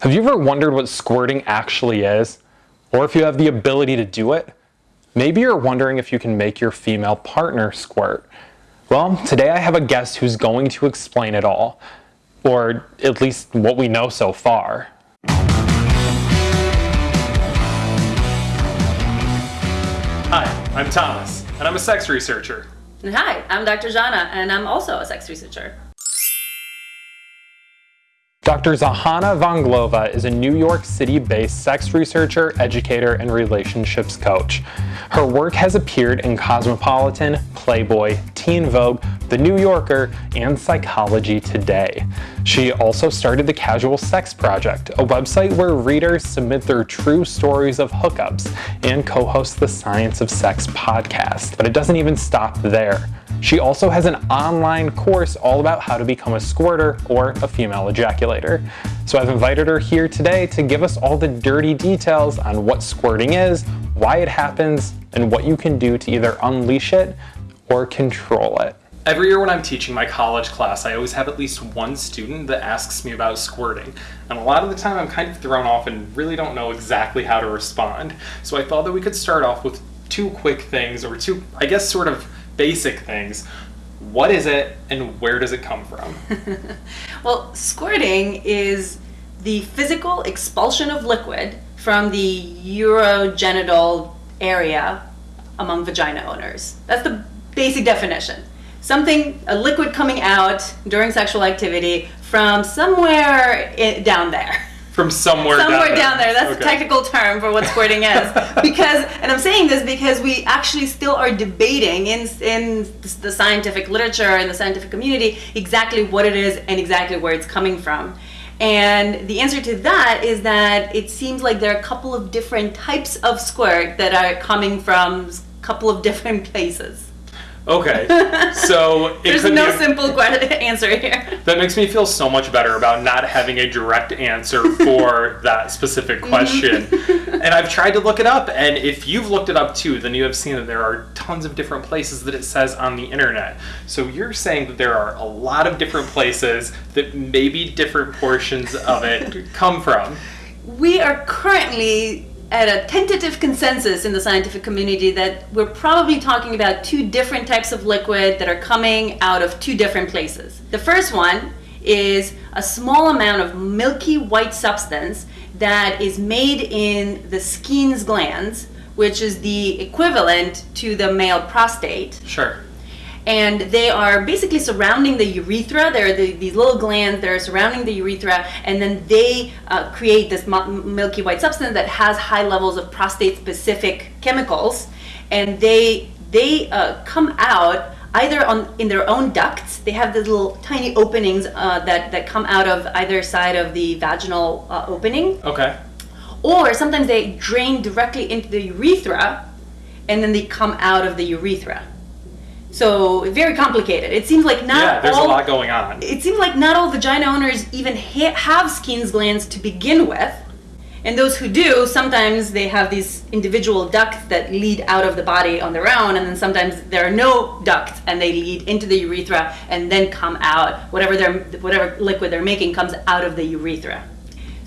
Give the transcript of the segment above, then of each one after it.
Have you ever wondered what squirting actually is? Or if you have the ability to do it? Maybe you're wondering if you can make your female partner squirt. Well, today I have a guest who's going to explain it all. Or at least what we know so far. Hi, I'm Thomas, and I'm a sex researcher. And hi, I'm Dr. Zhana, and I'm also a sex researcher. Dr. Zhana Vrangalova is a New York City-based sex researcher, educator, and relationships coach. Her work has appeared in Cosmopolitan, Playboy, Teen Vogue, The New Yorker, and Psychology Today. She also started the Casual Sex Project, a website where readers submit their true stories of hookups, and co-hosts the Science of Sex podcast. But it doesn't even stop there. She also has an online course all about how to become a squirter or a female ejaculator. So I've invited her here today to give us all the dirty details on what squirting is, why it happens, and what you can do to either unleash it or control it. Every year when I'm teaching my college class, I always have at least one student that asks me about squirting. And a lot of the time I'm kind of thrown off and really don't know exactly how to respond. So I thought that we could start off with two quick things, or two, I guess, sort of basic things. What is it and where does it come from? well, squirting is the physical expulsion of liquid from the urogenital area among vagina owners. That's the basic definition. Something, a liquid coming out during sexual activity from somewhere down there. From somewhere, somewhere down, down there. there. That's okay. a technical term for what squirting is. because, and I'm saying this because we actually still are debating in in the scientific literature and the scientific community exactly what it is and exactly where it's coming from. And the answer to that is that it seems like there are a couple of different types of squirt that are coming from a couple of different places. Okay, so there's no simple answer here. That makes me feel so much better about not having a direct answer for that specific Mm-hmm. question. and I've tried to look it up, and if you've looked it up too, then you have seen that there are tons of different places that it says on the internet. So you're saying that there are a lot of different places that maybe different portions of it come from. We are currently at a tentative consensus in the scientific community that we're probably talking about two different types of liquid that are coming out of two different places. The first one is a small amount of milky white substance that is made in the Skene's glands, which is the equivalent to the male prostate. Sure and they are basically surrounding the urethra. There are the, these little glands that are surrounding the urethra, and then they uh, create this milky white substance that has high levels of prostate-specific chemicals, and they they uh, come out either on in their own ducts. They have these little tiny openings uh, that that come out of either side of the vaginal uh, opening. Okay. Or sometimes they drain directly into the urethra, and then they come out of the urethra. So very complicated. It seems like not yeah, there's all, a lot going on. It seems like not all vagina owners even ha have Skene's glands to begin with. And those who do, sometimes they have these individual ducts that lead out of the body on their own, and then sometimes there are no ducts and they lead into the urethra and then come out. Whatever they're, whatever liquid they're making comes out of the urethra.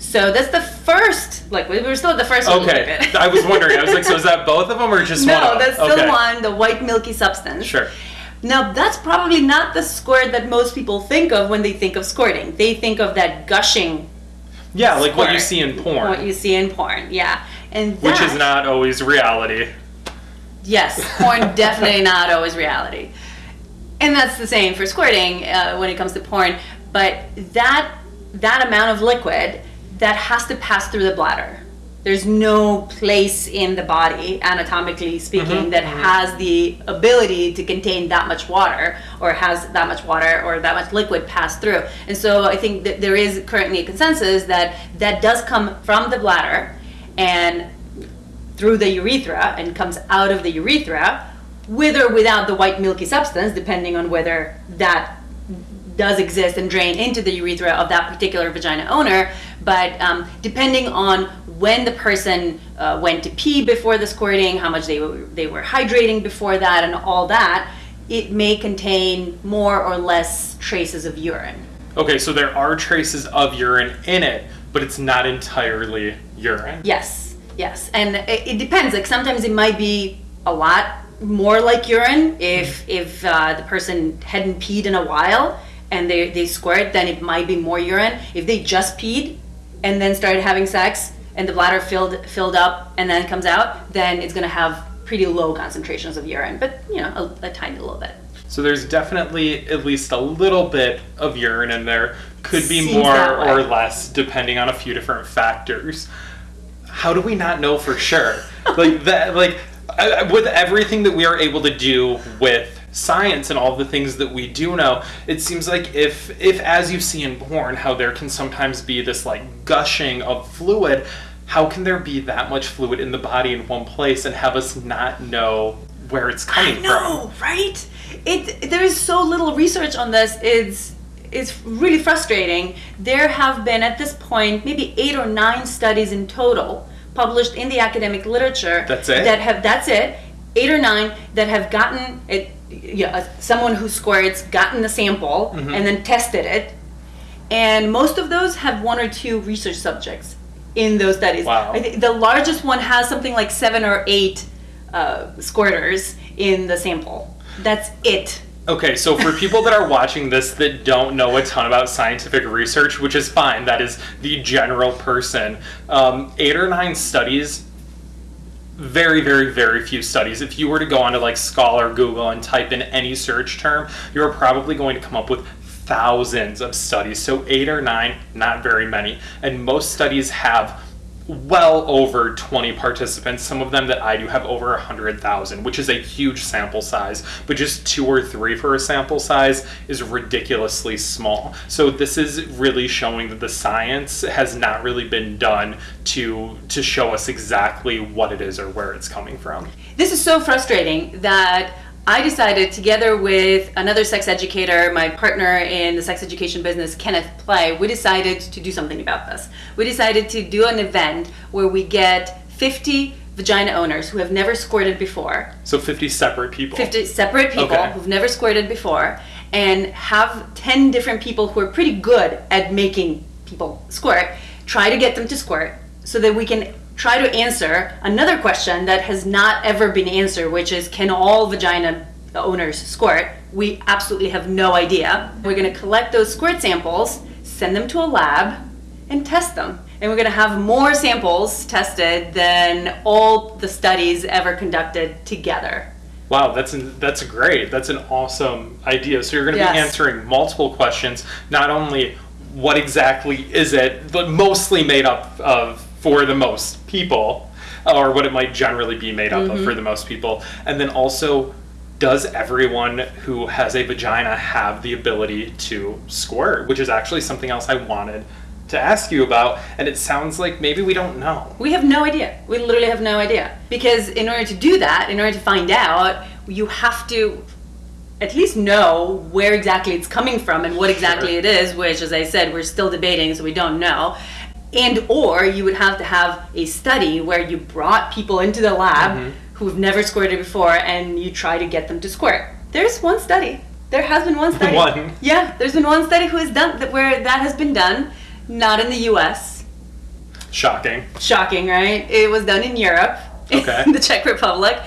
So that's the first liquid. We're still at the first okay. one. Okay. I was wondering. I was like, so is that both of them or just no, one? No, that's still okay. one, the white milky substance. Sure. Now that's probably not the squirt that most people think of when they think of squirting. They think of that gushing. Yeah, like what you see in porn. What you see in porn, yeah. And that, Which is not always reality. Yes, porn definitely not always reality. And that's the same for squirting uh, when it comes to porn. But that that amount of liquid that has to pass through the bladder. There's no place in the body, anatomically speaking, Mm-hmm, that has the ability to contain that much water or has that much water or that much liquid pass through. And so I think that there is currently a consensus that that does come from the bladder and through the urethra and comes out of the urethra with or without the white milky substance, depending on whether that does exist and drain into the urethra of that particular vagina owner. But um, depending on when the person uh, went to pee before the squirting, how much they were, they were hydrating before that, and all that, it may contain more or less traces of urine. Okay, so there are traces of urine in it, but it's not entirely urine. Yes, yes, and it, it depends. Like sometimes it might be a lot more like urine if if uh, the person hadn't peed in a while and they they squirt, then it might be more urine. If they just peed and then started having sex and the bladder filled filled up and then comes out, then it's gonna have pretty low concentrations of urine, but you know a, a tiny little bit. So there's definitely at least a little bit of urine in there. Could be Seems more or less depending on a few different factors. How do we not know for sure? like that like I- with everything that we are able to do with science and all the things that we do know it seems like if if as you see in porn how there can sometimes be this like gushing of fluid how can there be that much fluid in the body in one place and have us not know where it's coming I know, right? It there is so little research on this. It's it's really frustrating. There have been at this point maybe eight or nine studies in total published in the academic literature. That's it? That have that's it. Eight or nine that have gotten it. Yeah, someone who squirts gotten the sample Mm-hmm. and then tested it, and most of those have one or two research subjects in those studies. Wow. I think the largest one has something like seven or eight uh, squirters in the sample. That's it. Okay, so for people that are watching this that don't know a ton about scientific research, which is fine, that is the general person, um, eight or nine studies, very, very, very few studies. If you were to go onto like Scholar, Google, and type in any search term, you're probably going to come up with thousands of studies. So eight or nine, not very many. And most studies have well over 20 participants. Some of them that I do have over 100,000, which is a huge sample size, but just two or three for a sample size is ridiculously small. So this is really showing that the science has not really been done to to show us exactly what it is or where it's coming from. This is so frustrating that I decided, together with another sex educator, my partner in the sex education business, Kenneth Play, we decided to do something about this. We decided to do an event where we get 50 vagina owners who have never squirted before, So 50 separate people. 50 separate people Okay. who've never squirted before, and have 10 different people who are pretty good at making people squirt, try to get them to squirt so that we can try to answer another question that has not ever been answered, which is can all vagina owners squirt? We absolutely have no idea. We're going to collect those squirt samples, send them to a lab, and test them. And we're going to have more samples tested than all the studies ever conducted together. Wow, that's an, that's great. That's an awesome idea. So you're going to be answering multiple questions. Not only what exactly is it, but mostly made up of for the most people, or what it might generally be made up Mm-hmm. of for the most people, and then also. Does everyone who has a vagina have the ability to squirt? Which is actually something else I wanted to ask you about, and it sounds like maybe we don't know. We have no idea. We literally have no idea. Because in order to do that, in order to find out, you have to at least know where exactly it's coming from and what exactly Sure. it is, which as I said, we're still debating, so we don't know. And or you would have to have a study where you brought people into the lab Mm-hmm. who've never squirted before and you try to get them to squirt. There's one study. There has been one study. One? Yeah, there's been one study who has done that where that has been done, not in the US. Shocking. Shocking, right? It was done in Europe, Okay. in the Czech Republic,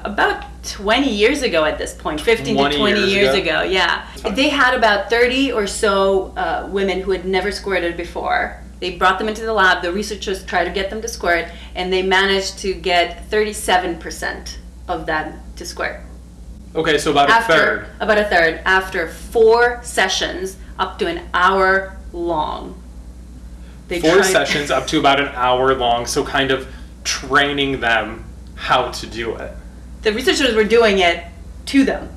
about 20 years ago at this point, 15 20 to 20 years years, ago? ago. Yeah. They had about 30 or so uh, women who had never squirted before. They brought them into the lab, the researchers tried to get them to squirt, and they managed to get 37% of them to squirt. Okay, so about a third. about a third after four sessions up to an hour long. They four tried- sessions up to about an hour long so kind of training them how to do it The researchers were doing it to them.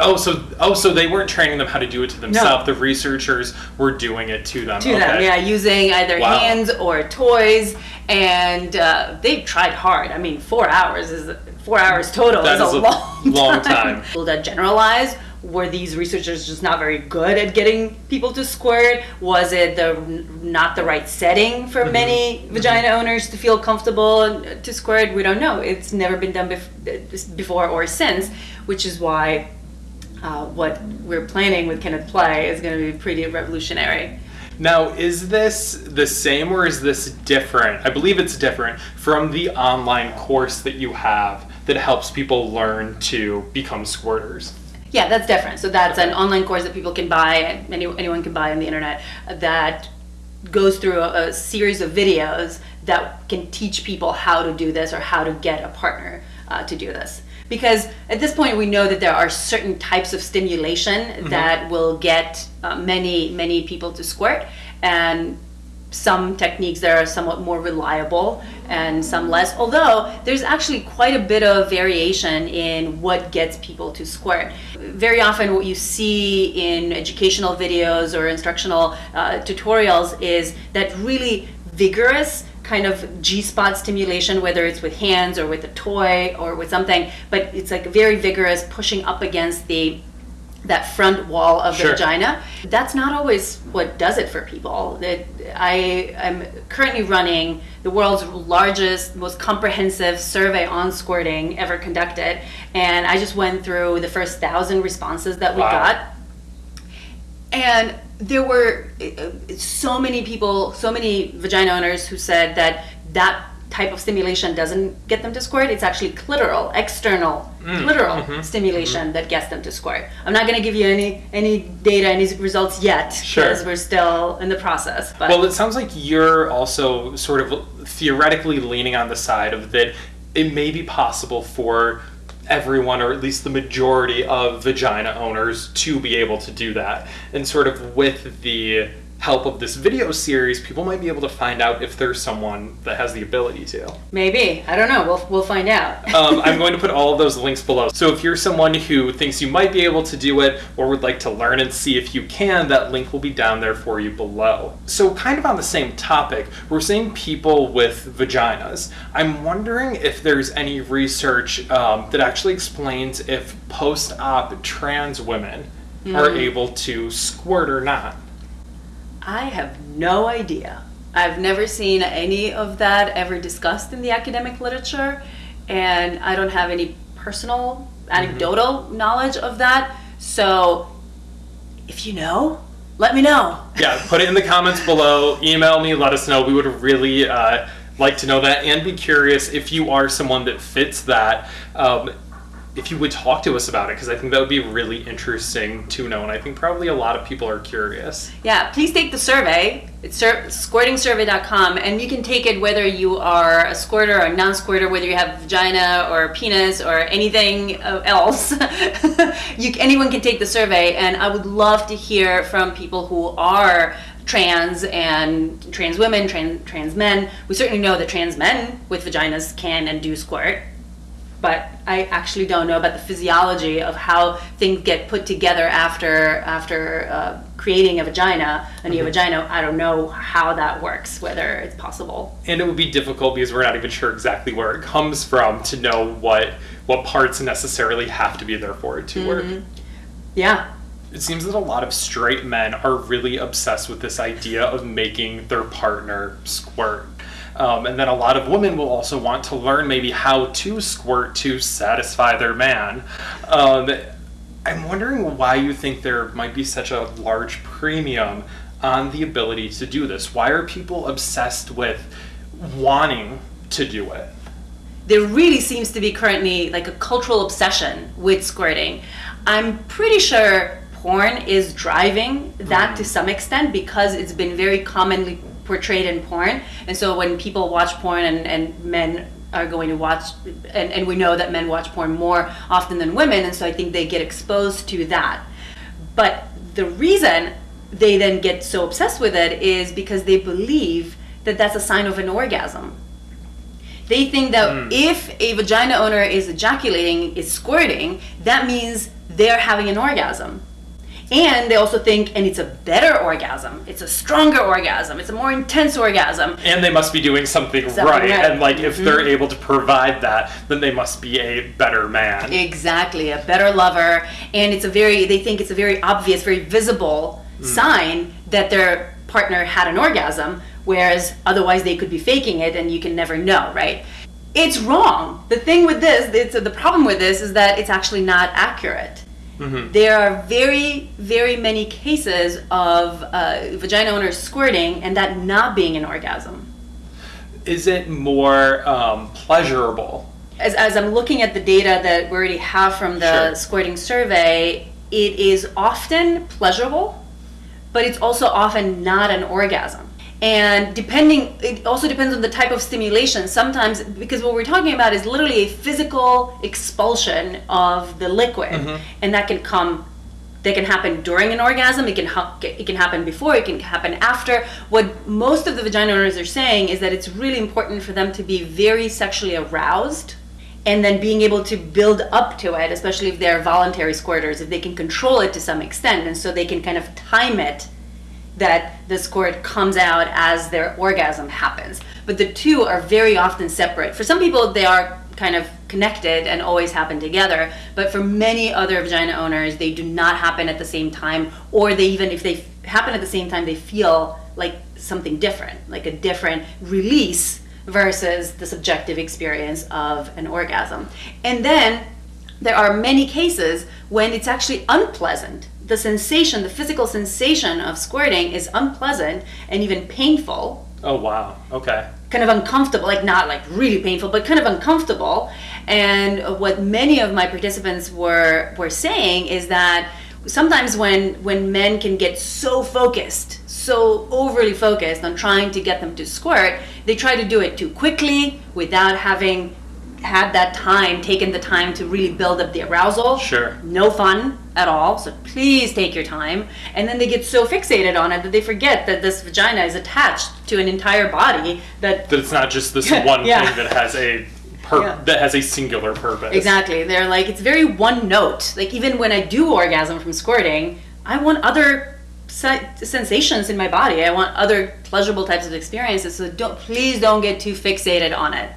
Oh so oh so they weren't training them how to do it to themselves the researchers were doing it to them to them, yeah, using either Wow. hands or toys, and uh, they tried hard. I mean, four hours is four hours total That is, is a a long, long time. Will that generalize? Were these researchers just not very good at getting people to squirt? Was it the not the right setting for Mm-hmm. many vagina owners to feel comfortable to squirt? We don't know. It's never been done bef- before or since, which is why uh, what we're planning with Kenneth Play is going to be pretty revolutionary. Now, is this the same or is this different? I believe it's different from the online course that you have that helps people learn to become squirters. Yeah, that's different. So that's an online course that people can buy, and any, anyone can buy on the internet, that goes through a, a series of videos that can teach people how to do this or how to get a partner uh, to do this. Because at this point, we know that there are certain types of stimulation that will get uh, many, many people to squirt, and some techniques that are somewhat more reliable and some less. Although there's actually quite a bit of variation in what gets people to squirt. Very often what you see in educational videos or instructional uh, tutorials is that really vigorous kind of G-spot stimulation, whether it's with hands or with a toy or with something, but it's like very vigorous, pushing up against the that front wall of the Sure. vagina. That's not always what does it for people. That I am currently running the world's largest, most comprehensive survey on squirting ever conducted, and I just went through the first thousand responses that we Wow. got and there were so many people, so many vagina owners who said that that type of stimulation doesn't get them to squirt. It's actually clitoral, external, Mm, clitoral mm-hmm, stimulation that gets them to squirt. I'm not going to give you any any data, any results yet, Sure. because we're still in the process. But Well, it sounds like you're also sort of theoretically leaning on the side of that it may be possible for everyone, or at least the majority of vagina owners, to be able to do that. And sort of with the help of this video series, people might be able to find out if there's someone that has the ability to. maybe I don't know. We'll we'll find out. um, I'm going to put all of those links below. So if you're someone who thinks you might be able to do it or would like to learn and see if you can, that link will be down there for you below. So kind of on the same topic, we're seeing people with vaginas. I'm wondering if there's any research um, that actually explains if post-op trans women are able to squirt or not. I have no idea. I've never seen any of that ever discussed in the academic literature, and I don't have any personal anecdotal knowledge of that. So, if you know, let me know. yeah, put it in the comments below. Email me, let us know. We would really uh, like to know that and be curious if you are someone that fits that. Um, if you would talk to us about it, because I think that would be really interesting to know, and I think probably a lot of people are curious. Yeah, please take the survey. It's sur- squirtingsurvey.com, and you can take it whether you are a squirter or a non squirter, whether you have vagina or penis or anything else. you, anyone can take the survey, and I would love to hear from people who are trans and trans women, trans, trans men. We certainly know that trans men with vaginas can and do squirt but I actually don't know about the physiology of how things get put together after after uh, creating a vagina, a new vagina. I don't know how that works, whether it's possible. And it would be difficult because we're not even sure exactly where it comes from to know what what parts necessarily have to be there for it to work. Yeah, It seems that a lot of straight men are really obsessed with this idea of making their partner squirt. Um, and then a lot of women will also want to learn maybe how to squirt to satisfy their man. Um, I'm wondering why you think there might be such a large premium on the ability to do this. Why are people obsessed with wanting to do it? there really seems to be currently like a cultural obsession with squirting. I'm pretty sure porn is driving that to some extent because it's been very commonly portrayed in porn. And so when people watch porn and, and men are going to watch, and, and we know that men watch porn more often than women, and so I think they get exposed to that. But the reason they then get so obsessed with it is because they believe that that's a sign of an orgasm. They think that hmm. if a vagina owner is ejaculating, is squirting, that means they're having an orgasm. And they also think, and it's a better orgasm, it's a stronger orgasm, it's a more intense orgasm. and they must be doing something, Something right. right. Mm-hmm. And like if they're able to provide that, then they must be a better man. Exactly, a better lover, and it's a very they think it's a very obvious, very visible sign that their partner had an orgasm, whereas otherwise they could be faking it and you can never know, right? It's wrong. The thing with this, it's the problem with this is that it's actually not accurate. There are very, very many cases of uh, vagina owners squirting and that not being an orgasm. Is it more um, pleasurable? As, as I'm looking at the data that we already have from the Sure. squirting survey, it is often pleasurable, but it's also often not an orgasm. And depending, it also depends on the type of stimulation. Sometimes, because what we're talking about is literally a physical expulsion of the liquid, mm-hmm. and that can come that can happen during an orgasm it can ha- it can happen before it can happen after. What most of the vagina owners are saying is that it's really important for them to be very sexually aroused and then being able to build up to it especially if they're voluntary squirters if they can control it to some extent. And so they can kind of time it that the squirt comes out as their orgasm happens. But the two are very often separate. For some people, they are kind of connected and always happen together. But for many other vagina owners, they do not happen at the same time, or they even, if they happen at the same time, they feel like something different, like a different release versus the subjective experience of an orgasm. And then there are many cases when it's actually unpleasant. The sensation, the physical sensation of squirting is unpleasant and even painful, Oh wow. Okay. kind of uncomfortable, like not like really painful, but kind of uncomfortable. And what many of my participants were were saying is that sometimes when when men can get so focused, so overly focused on trying to get them to squirt, they try to do it too quickly without having had that time, taken the time to really build up the arousal. Sure. No fun at all. So please take your time. And then they get so fixated on it that they forget that this vagina is attached to an entire body that That it's not just this one Yeah. thing that has a pur- Yeah. that has a singular purpose. Exactly. They're like, it's very one note. Like, even when I do orgasm from squirting, I want other sensations in my body. I want other pleasurable types of experiences. So don't, please don't get too fixated on it.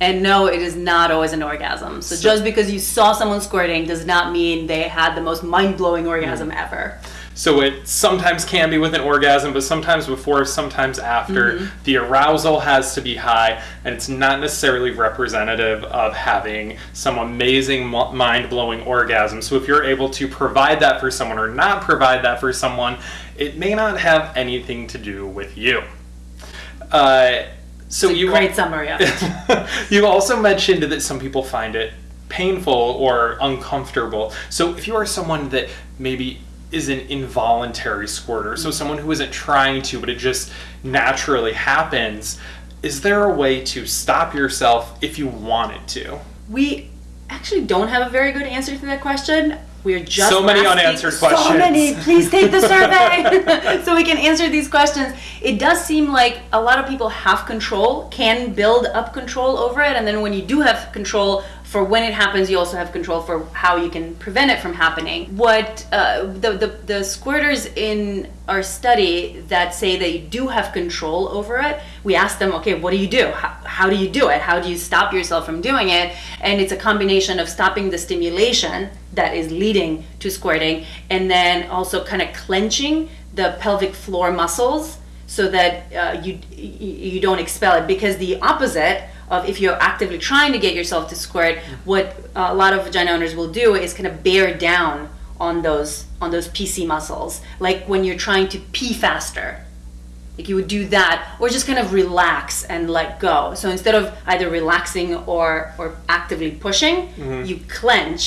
And no, it is not always an orgasm. So, So- just because you saw someone squirting does not mean they had the most mind blowing orgasm ever. So it sometimes can be with an orgasm, but sometimes before, sometimes after. Mm-hmm. The arousal has to be high, and it's not necessarily representative of having some amazing, mind blowing orgasm. So if you're able to provide that for someone or not provide that for someone, it may not have anything to do with you. Uh, so you Great summary of it. you also mentioned that some people find it painful or uncomfortable. So if you are someone that maybe is an involuntary squirter, so mm-hmm. someone who isn't trying to, but it just naturally happens, is there a way to stop yourself if you wanted to? We actually don't have a very good answer to that question. We're just So many asking- unanswered questions. So many. Please take the survey so we can answer these questions. It does seem like a lot of people have control, can build up control over it, and then when you do have control for when it happens, you also have control for how you can prevent it from happening. What uh, the, the the squirters in our study that say they do have control over it, we ask them, okay, what do you do? How, how do you do it? How do you stop yourself from doing it? And it's a combination of stopping the stimulation that is leading to squirting, and then also kind of clenching the pelvic floor muscles so that uh, you you you don't expel it. Because the opposite of if you're actively trying to get yourself to squirt, what a lot of vagina owners will do is kind of bear down on those on those PC muscles, like when you're trying to pee faster. Like you would do that, or just kind of relax and let go. So instead of either relaxing or or actively pushing, you clench,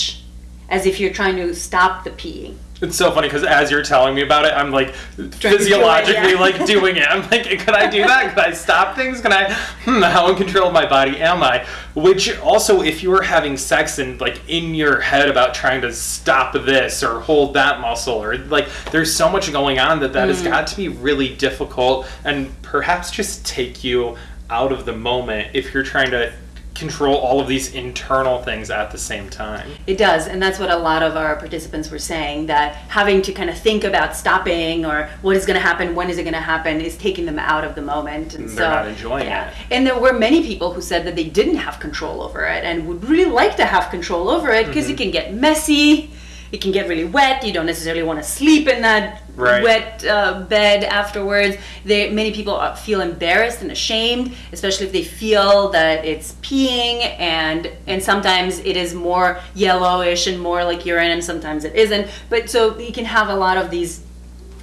as if you're trying to stop the peeing. It's so funny because as you're telling me about it, I'm like do it, physiologically yeah. like doing it. I'm like, could I do that? Could I stop things? Can I? Hmm, how in control of my body am I? Which also, if you are having sex and like in your head about trying to stop this or hold that muscle or like, there's so much going on that that Mm. has got to be really difficult and perhaps just take you out of the moment if you're trying to control all of these internal things at the same time. It does, and that's what a lot of our participants were saying that having to kind of think about stopping or what is going to happen, when is it going to happen, is taking them out of the moment. And They're so, not enjoying yeah. it. And there were many people who said that they didn't have control over it and would really like to have control over it because Mm-hmm. it can get messy, it can get really wet. You don't necessarily want to sleep in that Right. wet uh, bed afterwards. They, many people uh, feel embarrassed and ashamed, especially if they feel that it's peeing, and and sometimes it is more yellowish and more like urine, and sometimes it isn't. But so you can have a lot of these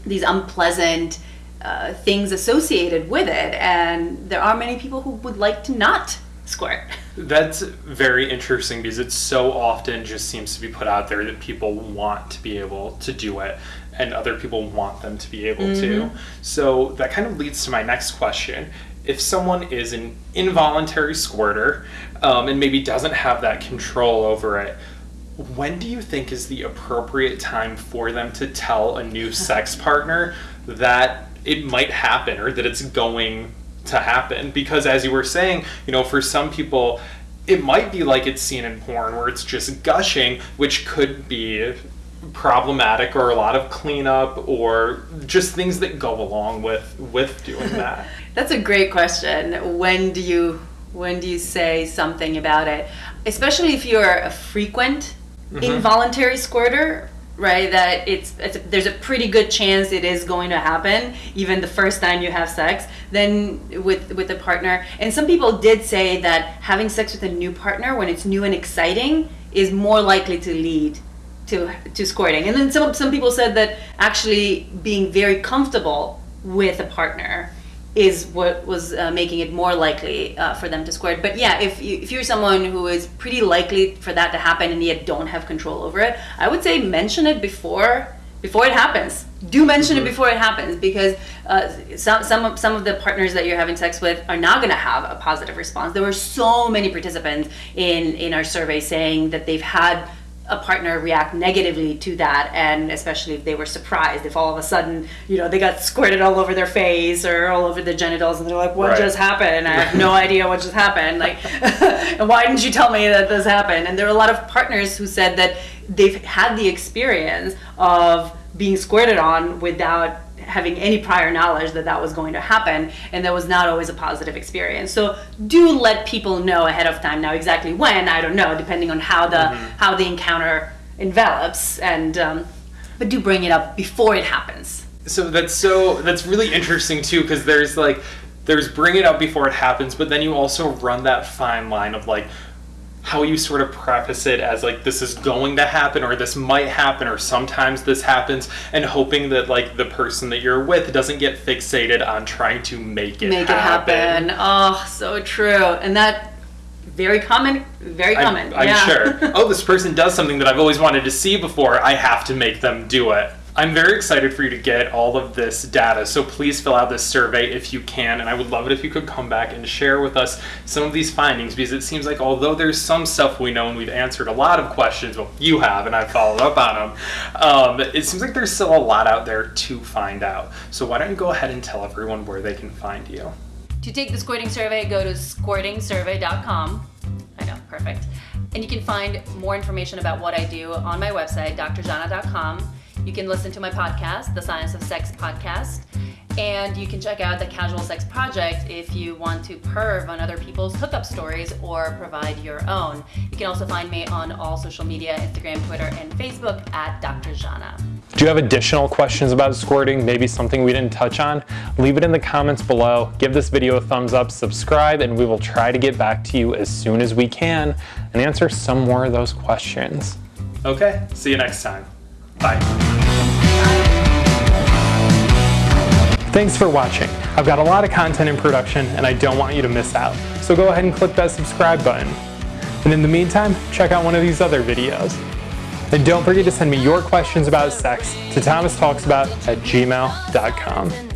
these unpleasant uh, things associated with it, and there are many people who would like to not squirt. That's very interesting because it so often just seems to be put out there that people want to be able to do it and other people want them to be able to. So that kind of leads to my next question. If someone is an involuntary squirter um, and maybe doesn't have that control over it, when do you think is the appropriate time for them to tell a new sex partner that it might happen or that it's going to happen? Because as you were saying, you know, for some people, it might be like it's seen in porn where it's just gushing, which could be problematic or a lot of cleanup or just things that go along with with doing that. That's a great question. When do you when do you say something about it? Especially if you're a frequent mm-hmm. involuntary squirter, right? That it's, it's there's a pretty good chance it is going to happen even the first time you have sex. Then with with a partner, and some people did say that having sex with a new partner when it's new and exciting is more likely to lead to to squirting. And then some some people said that actually being very comfortable with a partner is what was uh, making it more likely uh, for them to squirt. But yeah, if you, if you're someone who is pretty likely for that to happen and yet don't have control over it, I would say mention it before before it happens. Do mention it before it happens because uh, some some of, some of the partners that you're having sex with are not going to have a positive response. There were so many participants in in our survey saying that they've had a partner react negatively to that and especially if they were surprised if all of a sudden you know they got squirted all over their face or all over their genitals and they're like what Right. just happened i have no idea what just happened like and why didn't you tell me that this happened and there are a lot of partners who said that they've had the experience of being squirted on without having any prior knowledge that that was going to happen and that was not always a positive experience. So do let people know ahead of time. Now exactly when i don't know depending on how the how the encounter envelops and um, but do bring it up before it happens. So that's so that's really interesting too because there's like there's bring it up before it happens but then you also run that fine line of like how you sort of preface it as like this is going to happen or this might happen or sometimes this happens and hoping that like the person that you're with doesn't get fixated on trying to make it make happen. it happen oh so true and that very common very common I'm, I'm yeah. sure. Oh, this person does something that I've always wanted to see before. I have to make them do it. I'm very excited for you to get all of this data, so please fill out this survey if you can, and I would love it if you could come back and share with us some of these findings because it seems like although there's some stuff we know and we've answered a lot of questions, well, you have, and I've followed up on them, um, it seems like there's still a lot out there to find out. So why don't you go ahead and tell everyone where they can find you? To take the squirting survey, go to squirtingsurvey.com. I know, perfect. And you can find more information about what I do on my website, drzhana.com. You can listen to my podcast, the Science of Sex podcast. And you can check out the Casual Sex Project if you want to perv on other people's hookup stories or provide your own. You can also find me on all social media Instagram, Twitter, and Facebook at Dr. Zhana. Do you have additional questions about squirting, maybe something we didn't touch on? Leave it in the comments below, give this video a thumbs up, subscribe, and we will try to get back to you as soon as we can and answer some more of those questions. Okay, see you next time. Bye. Thanks for watching. I've got a lot of content in production and I don't want you to miss out. So go ahead and click that subscribe button. And in the meantime, check out one of these other videos. And don't forget to send me your questions about sex to thomastalksabout at gmail.com.